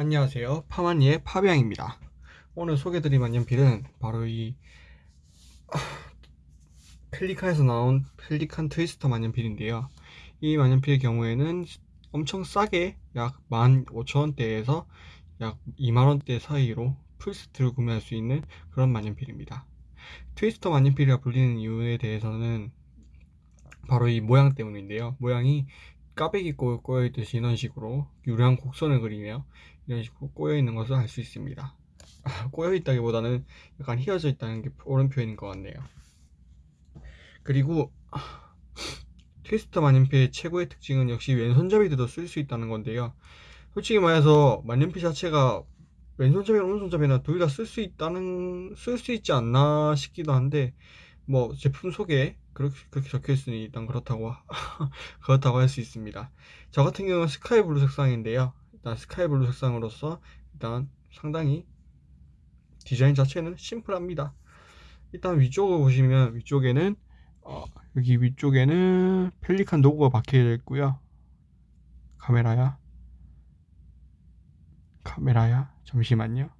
안녕하세요. 파마니의 파비앙입니다. 오늘 소개드릴 만년필은 바로 이 펠리칸에서 나온 펠리칸 트위스터 만년필인데요. 이 만년필의 경우에는 엄청 싸게 약 15,000원대에서 약 2만원대 사이로 풀세트를 구매할 수 있는 그런 만년필입니다. 트위스터 만년필이라 불리는 이유에 대해서는 바로 이 모양 때문인데요. 모양이 까베기 꼬여있듯이 이런 식으로 유려한 곡선을 그리며 이런 식으로 꼬여 있는 것을 알 수 있습니다. 꼬여 있다기보다는 약간 휘어져 있다는 게 옳은 표현인 것 같네요. 그리고 트위스터 만년필의 최고의 특징은 역시 왼손잡이들도 쓸 수 있다는 건데요. 솔직히 말해서 만년필 자체가 왼손잡이나 오른손잡이나 둘 다 쓸 수 있다는 쓸 수 있지 않나 싶기도 한데 뭐 제품 소개 그렇게, 그렇게 적혀 있으니 일단 그렇다고 그렇다고 할 수 있습니다. 저 같은 경우는 스카이 블루 색상인데요 일단 스카이블루 색상으로서 일단 상당히 디자인 자체는 심플합니다. 일단 위쪽을 보시면 위쪽에는 어, 여기 위쪽에는 펠리칸 로고가 박혀 있고요. 카메라야. 카메라야. 잠시만요.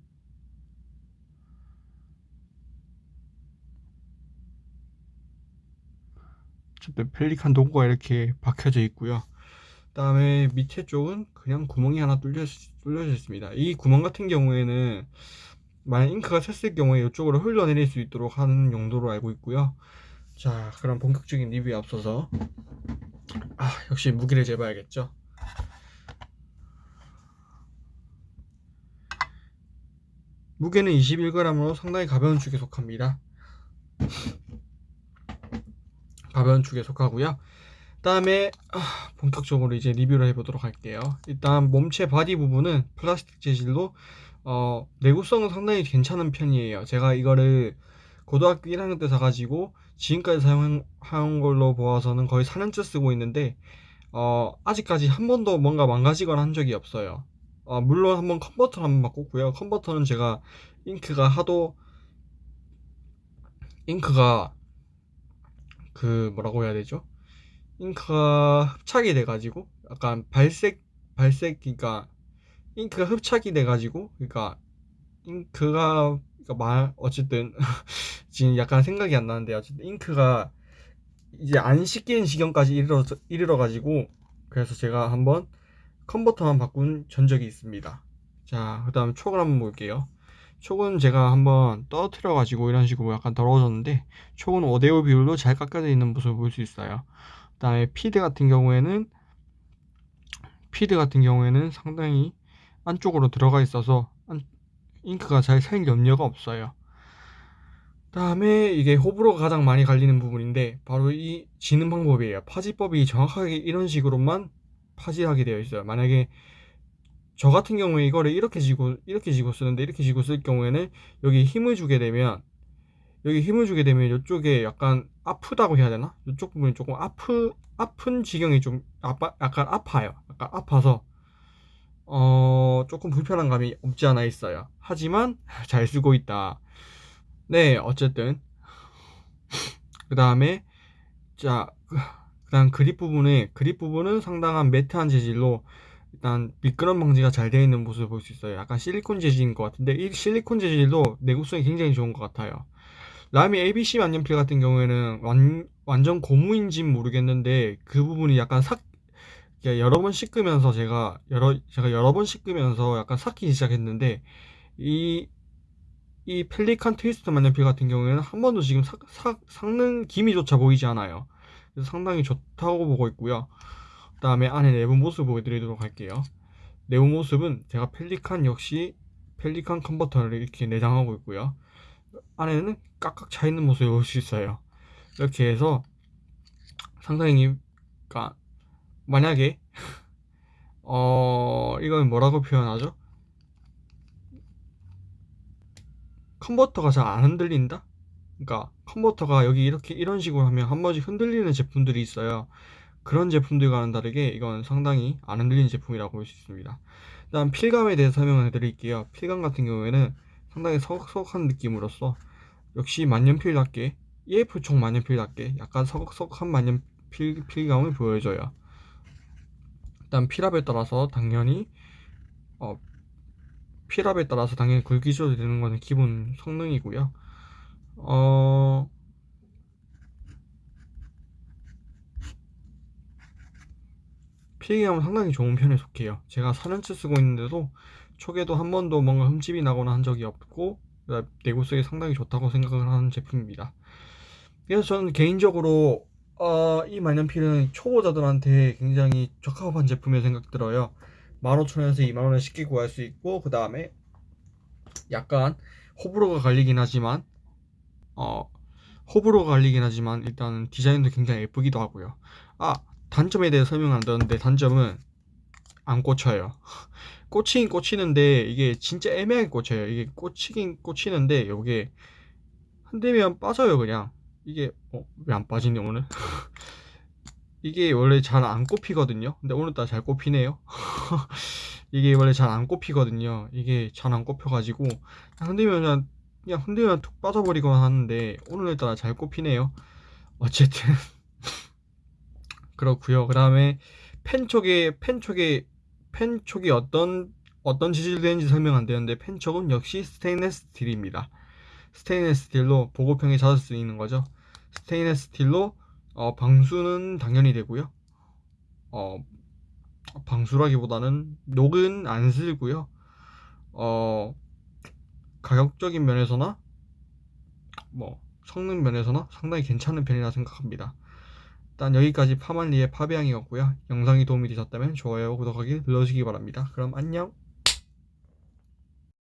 어쨌든 펠리칸 도구가 이렇게 박혀져 있고요 그 다음에 밑에 쪽은 그냥 구멍이 하나 뚫려, 뚫려져 있습니다. 이 구멍 같은 경우에는 만약 잉크가 샜을 경우에 이쪽으로 흘러내릴 수 있도록 하는 용도로 알고 있고요. 자 그럼 본격적인 리뷰에 앞서서 아 역시 무게를 재봐야겠죠? 무게는 21g으로 상당히 가벼운 축에 속합니다. 가벼운 축에 속하고요. 그 다음에 아, 본격적으로 이제 리뷰를 해보도록 할게요. 일단 몸체 바디 부분은 플라스틱 재질로 어, 내구성은 상당히 괜찮은 편이에요. 제가 이거를 고등학교 1학년 때 사가지고 지금까지 사용한 걸로 보아서는 거의 4년째 쓰고 있는데 어, 아직까지 한 번도 뭔가 망가지거나 한 적이 없어요. 어, 물론 한번 컨버터를 한번 바꿨고요. 컨버터는 제가 잉크가 하도 잉크가 그 뭐라고 해야 되죠 잉크가 흡착이 돼 가지고 약간 발색 발색 그러니까 잉크가 흡착이 돼 가지고 그러니까 잉크가 그러니까 말 어쨌든 지금 약간 생각이 안 나는데 어쨌든 잉크가 이제 안 씻기는 지경까지 이르러 이르러 가지고 그래서 제가 한번 컨버터만 바꾼 전적이 있습니다. 자 그 다음 촉을 한번 볼게요. 촉은 제가 한번 떨어뜨려 가지고 이런 식으로 약간 더러워졌는데 촉은 5대5 비율로 잘 깎여져 있는 모습을 볼 수 있어요 그 다음에 피드 같은 경우에는 피드 같은 경우에는 상당히 안쪽으로 들어가 있어서 잉크가 잘 살 염려가 없어요. 그 다음에 이게 호불호가 가장 많이 갈리는 부분인데 바로 이 지는 방법이에요. 파지법이 정확하게 이런 식으로만 파지하게 되어 있어요. 만약에 저 같은 경우에 이거를 이렇게 지고 이렇게 지고 쓰는데 이렇게 지고 쓸 경우에는 여기 힘을 주게 되면 여기 힘을 주게 되면 이쪽에 약간 아프다고 해야 되나? 이쪽 부분이 조금 아프 아픈 지경이 좀 아파, 약간 아파요. 약간 아파서 어 조금 불편한 감이 없지 않아 있어요. 하지만 잘 쓰고 있다. 네, 어쨌든 그 다음에 자 그다음 그립 부분에 그립 부분은 상당한 매트한 재질로 일단 미끄럼 방지가 잘 되어 있는 모습을 볼 수 있어요 약간 실리콘 재질인 것 같은데 이 실리콘 재질도 내구성이 굉장히 좋은 것 같아요 라미 ABC 만년필 같은 경우에는 완, 완전 고무인지는 모르겠는데 그 부분이 약간 삭 여러 번 씻으면서 제가 여러 제가 여러 번 씻으면서 약간 삭히기 시작했는데 이 이 펠리칸 트위스트 만년필 같은 경우에는 한 번도 지금 삭, 삭, 삭는 기미조차 보이지 않아요. 그래서 상당히 좋다고 보고 있고요. 그 다음에 안에 내부 모습 보여드리도록 할게요. 내부 모습은 제가 펠리칸 역시 펠리칸 컨버터를 이렇게 내장하고 있고요 안에는 꽉꽉 차 있는 모습을 볼 수 있어요. 이렇게 해서 상당히 그러니까 만약에 어 이건 뭐라고 표현하죠? 컨버터가 잘 안 흔들린다? 그러니까 컨버터가 여기 이렇게 이런 식으로 하면 한 번씩 흔들리는 제품들이 있어요. 그런 제품들과는 다르게 이건 상당히 안 흔들리는 제품이라고 볼 수 있습니다. 일단 필감에 대해서 설명해 드릴게요. 필감 같은 경우에는 상당히 서걱서걱한 느낌으로써 역시 만년필답게 EF총 만년필답게 약간 서걱서걱한 만년필 필감을 보여줘요 일단 필압에 따라서 당연히 어, 필압에 따라서 당연히 굵기 조절되는 거는 기본 성능이고요. 어, 필기감은 상당히 좋은 편에 속해요. 제가 4년째 쓰고 있는데도 초기에도 한 번도 뭔가 흠집이 나거나 한 적이 없고 내구성이 상당히 좋다고 생각을 하는 제품입니다. 그래서 저는 개인적으로 어, 이 만년필은 초보자들한테 굉장히 적합한 제품이라 생각 들어요. 15,000원에서 2만원에 쉽게 구할 수 있고 그 다음에 약간 호불호가 갈리긴 하지만 어 호불호가 갈리긴 하지만 일단은 디자인도 굉장히 예쁘기도 하고요. 아 단점에 대해 설명 안 드렸는데 단점은 안 꽂혀요. 꽂히긴 꽂히는데 이게 진짜 애매하게 꽂혀요. 이게 꽂히긴 꽂히는데 이게 흔들면 빠져요 그냥. 이게 어, 왜 안 빠지냐 오늘? 이게 원래 잘 안 꼽히거든요. 근데 오늘따라 잘 꼽히네요. 이게 원래 잘 안 꼽히거든요. 이게 잘 안 꼽혀가지고 흔들면 그냥, 그냥 흔들면 툭 빠져버리거나 하는데 오늘따라 잘 꼽히네요. 어쨌든 그렇고요. 그 다음에 펜 촉에 펜 촉에 펜 촉이 어떤 어떤 재질로 되는지 설명 안 되는데 펜 촉은 역시 스테인레스 스틸입니다. 스테인레스 스틸로 보급형에 찾을 수 있는 거죠. 스테인레스 스틸로 어, 방수는 당연히 되고요. 어, 방수라기보다는 녹은 안 슬고요. 어, 가격적인 면에서나 뭐 성능 면에서나 상당히 괜찮은 편이라 생각합니다. 일단 여기까지 파만리의 파비앙이었고요. 영상이 도움이 되셨다면 좋아요, 구독하기 눌러주시기 바랍니다. 그럼 안녕!